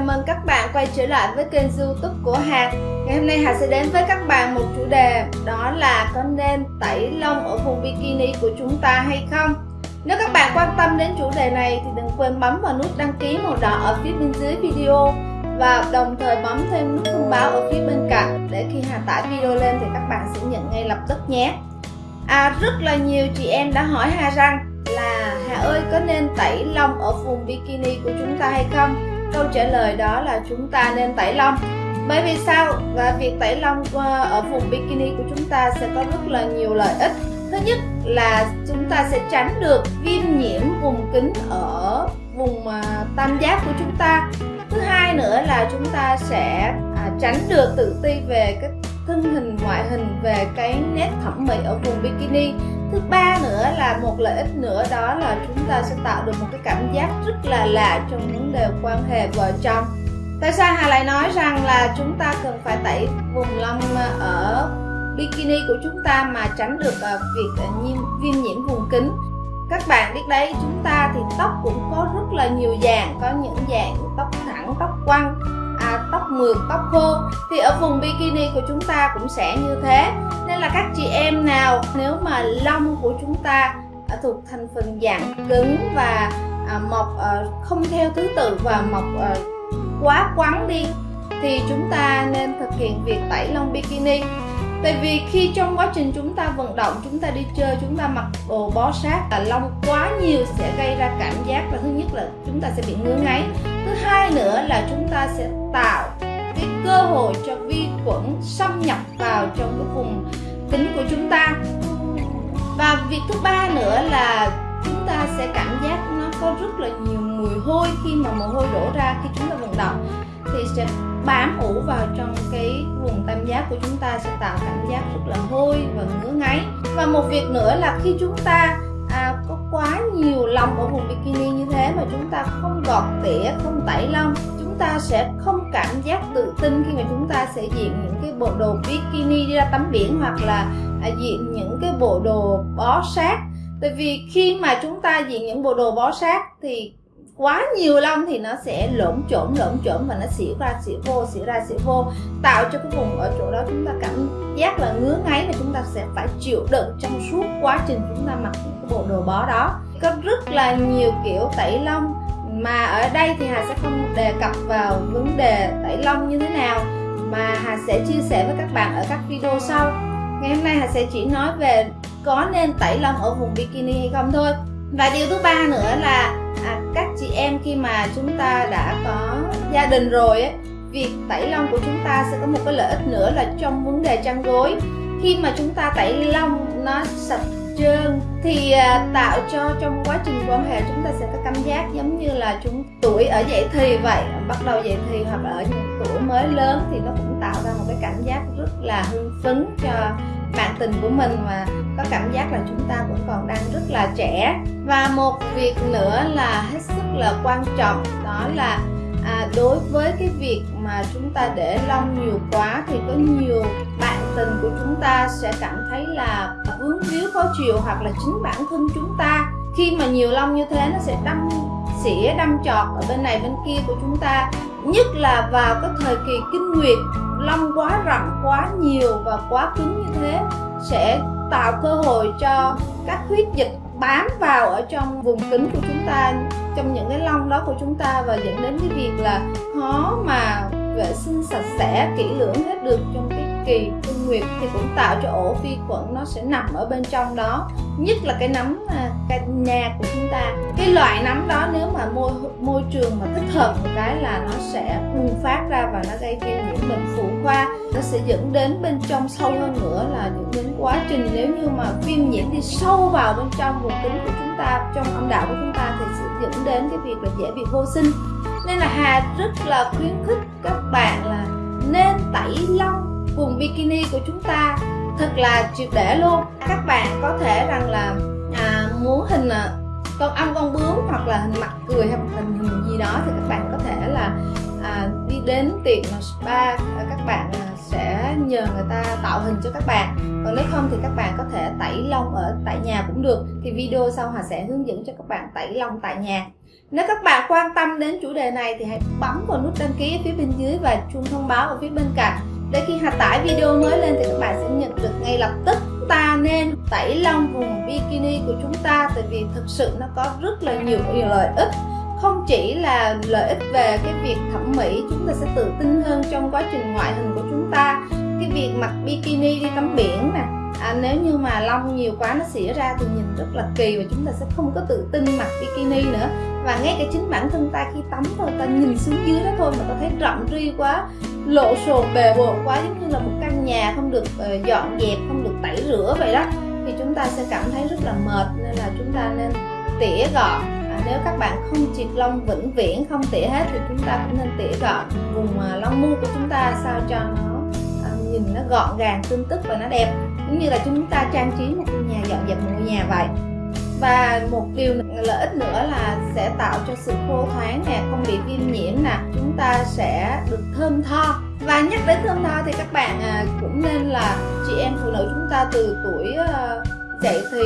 Chào mừng các bạn quay trở lại với kênh youtube của Hà. Ngày hôm nay Hà sẽ đến với các bạn một chủ đề, Đó là có nên tẩy lông ở vùng bikini của chúng ta hay không? Nếu các bạn quan tâm đến chủ đề này thì đừng quên bấm vào nút đăng ký màu đỏ ở phía bên dưới video Và đồng thời bấm thêm nút thông báo ở phía bên cạnh Để khi Hà tải video lên thì các bạn sẽ nhận ngay lập tức nhé. À rất là nhiều chị em đã hỏi Hà rằng là Hà ơi, có nên tẩy lông ở vùng bikini của chúng ta hay không? Câu trả lời đó là chúng ta nên tẩy lông. Bởi vì sao? Và việc tẩy lông ờ, ở vùng bikini của chúng ta sẽ có rất là nhiều lợi ích. Thứ nhất là chúng ta sẽ tránh được viêm nhiễm vùng kính ở vùng ờ, tam giác của chúng ta. Thứ hai nữa là chúng ta sẽ à, tránh được tự ti về cái thân hình, ngoại hình về cái nét thẩm mỹ ở vùng bikini thứ ba nữa là một lợi ích nữa, đó là chúng ta sẽ tạo được một cái cảm giác rất là lạ trong vấn đề quan hệ vợ chồng. Tại sao hà lại nói rằng là chúng ta cần phải tẩy vùng lông ở bikini của chúng ta mà tránh được ờ, việc viêm nhiễm vùng kính các bạn biết đấy, chúng ta thì tóc cũng có rất là nhiều dạng, có những dạng tóc thẳng, tóc quăng tóc mượt, tóc khô, thì ở vùng bikini của chúng ta cũng sẽ như thế. Nên là các chị em nào, nếu mà lông của chúng ta à, thuộc thành phần dạng cứng và à, mọc à, không theo thứ tự và mọc quá quắn đi, thì chúng ta nên thực hiện việc tẩy lông bikini. Tại vì khi trong quá trình chúng ta vận động, chúng ta đi chơi, chúng ta mặc đồ bó sát là lông quá nhiều sẽ gây ra cảm giác là thứ nhất là chúng ta sẽ bị ngứa ngáy. Thứ hai nữa là chúng ta sẽ tạo cái cơ hội cho vi khuẩn xâm nhập vào trong cái vùng kính của chúng ta. Và việc thứ ba nữa là chúng ta sẽ cảm giác nó có rất là nhiều mùi hôi khi mà mồ hôi đổ ra khi chúng ta vận động thì sẽ bám ủ vào trong cái vùng tam giác của chúng ta sẽ tạo cảm giác rất là hôi và ngứa ngáy. Và một việc nữa là khi chúng ta à, có quá nhiều lông ở vùng bikini như thế mà chúng ta không gọt tỉa không tẩy lông chúng ta sẽ không cảm giác tự tin khi mà chúng ta sẽ diện những cái bộ đồ bikini đi ra tắm biển hoặc là à, diện những cái bộ đồ bó sát. Tại vì khi mà chúng ta diện những bộ đồ bó sát thì quá nhiều lông thì nó sẽ lộn chổm lộn chổm và nó xỉu ra xỉu vô xỉu ra xỉu vô, tạo cho cái vùng ở chỗ đó chúng ta cảm giác là ngứa ngáy và chúng ta sẽ phải chịu đựng trong suốt quá trình chúng ta mặc những cái bộ đồ bó đó. Có rất là nhiều kiểu tẩy lông mà ở đây thì Hà sẽ không đề cập vào vấn đề tẩy lông như thế nào, mà Hà sẽ chia sẻ với các bạn ở các video sau. Ngày hôm nay Hà sẽ chỉ nói về có nên tẩy lông ở vùng bikini hay không thôi và điều thứ ba nữa là à, các chị em khi mà chúng ta đã có gia đình rồi ấy, việc tẩy lông của chúng ta sẽ có một cái lợi ích nữa là trong vấn đề chăn gối. Khi mà chúng ta tẩy lông nó sạch trơn thì à, tạo cho trong quá trình quan hệ chúng ta sẽ có cảm giác giống như là chúng tuổi ở dậy thì vậy bắt đầu dậy thì hoặc là ở những tuổi mới lớn thì nó cũng tạo ra một cái cảm giác rất là hưng phấn cho bạn tình của mình mà có cảm giác là chúng ta vẫn còn đang rất là trẻ. Và một việc nữa là hết sức là quan trọng đó là à, đối với cái việc mà chúng ta để lông nhiều quá thì có nhiều bạn tình của chúng ta sẽ cảm thấy là vướng víu khó chịu hoặc là chính bản thân chúng ta. Khi mà nhiều lông như thế nó sẽ đâm xỉa đâm trọt ở bên này bên kia của chúng ta nhất là vào cái thời kỳ kinh nguyệt lông quá rậm quá nhiều và quá cứng như thế sẽ tạo cơ hội cho các huyết dịch bám vào ở trong vùng kính của chúng ta, trong những cái lông đó của chúng ta và dẫn đến cái việc là khó mà vệ sinh sạch sẽ, kỹ lưỡng hết được trong kỳ kinh nguyệt thì cũng tạo cho ổ vi khuẩn nó sẽ nằm ở bên trong đó. Nhất là cái nấm à, cái nhà của chúng ta. Cái loại nấm đó nếu mà môi môi trường mà thích hợp một cái là nó sẽ bùng phát ra và nó gây viêm nhiễm bệnh phụ khoa. Nó sẽ dẫn đến bên trong sâu hơn nữa là dẫn đến quá trình nếu như mà viêm nhiễm đi sâu vào bên trong vùng kính của chúng ta, trong âm đạo của chúng ta thì sẽ dẫn đến cái việc là dễ bị vô sinh. Nên là Hà rất là khuyến khích các bạn là nên tẩy lông vùng bikini của chúng ta. Thật là triệt để luôn. Các bạn có thể rằng là à, muốn hình à, con ong con bướm hoặc là hình mặt cười hay hình hình gì đó thì các bạn có thể là à, đi đến tiệm spa. À, các bạn à, sẽ nhờ người ta tạo hình cho các bạn. Còn nếu không thì các bạn có thể tẩy lông ở tại nhà cũng được. Thì video sau Hà sẽ hướng dẫn cho các bạn tẩy lông tại nhà. Nếu các bạn quan tâm đến chủ đề này thì hãy bấm vào nút đăng ký ở phía bên dưới và chuông thông báo ở phía bên cạnh để khi hạ tải video mới lên thì các bạn sẽ nhận được ngay lập tức. Ta nên tẩy lông vùng bikini của chúng ta tại vì thực sự nó có rất là nhiều lợi ích. Không chỉ là lợi ích về cái việc thẩm mỹ chúng ta sẽ tự tin hơn trong quá trình ngoại hình của chúng ta. Cái việc mặc bikini đi tắm biển nè à, nếu như mà lông nhiều quá nó xỉa ra thì nhìn rất là kỳ và chúng ta sẽ không có tự tin mặc bikini nữa. Và ngay cả chính bản thân ta khi tắm thôi ta nhìn xuống dưới đó thôi mà ta thấy rộng ri quá lộ sồn bề bộn quá giống như là một căn nhà không được ờ, dọn dẹp không được tẩy rửa vậy đó. Thì chúng ta sẽ cảm thấy rất là mệt nên là chúng ta nên tỉa gọn. À, nếu các bạn không triệt lông vĩnh viễn không tỉa hết thì chúng ta cũng nên tỉa gọn. Vùng à, lông mu của chúng ta sao cho nó à, nhìn nó gọn gàng tươm tức và nó đẹp. Giống như là chúng ta trang trí một ngôi nhà dọn dẹp một ngôi nhà vậy và một điều lợi ích nữa là sẽ tạo cho sự khô thoáng nè, không bị viêm nhiễm nè. Chúng ta sẽ được thơm tho. Và nhắc đến thơm tho thì các bạn à, cũng nên là chị em phụ nữ chúng ta từ tuổi ờ, dậy thì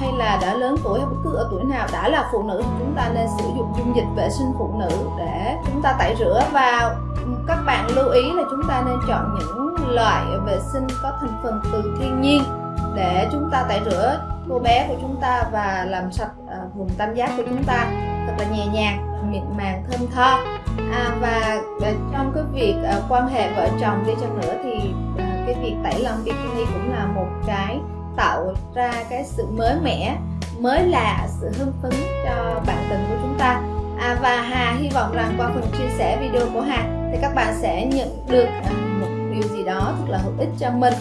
hay là đã lớn tuổi hay bất cứ ở tuổi nào, đã là phụ nữ thì chúng ta nên sử dụng dung dịch vệ sinh phụ nữ để chúng ta tẩy rửa. Và các bạn lưu ý là chúng ta nên chọn những loại vệ sinh có thành phần từ thiên nhiên để chúng ta tẩy rửa cô bé của chúng ta và làm sạch à, vùng tam giác của chúng ta thật là nhẹ nhàng mịn màng thơm tho. À, và à, trong cái việc à, quan hệ vợ chồng đi chăng nữa thì cái việc tẩy lông bikini cũng là một cái tạo ra cái sự mới mẻ mới lạ sự hưng phấn cho bạn tình của chúng ta. À, và Hà hy vọng rằng qua phần chia sẻ video của Hà thì các bạn sẽ nhận được một điều gì đó thật là hữu ích cho mình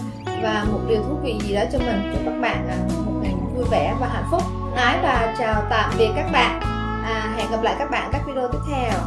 và một điều thú vị gì đó cho mình cho các bạn một vui vẻ và hạnh phúc. Ái và chào tạm biệt các bạn. À, hẹn gặp lại các bạn các video tiếp theo.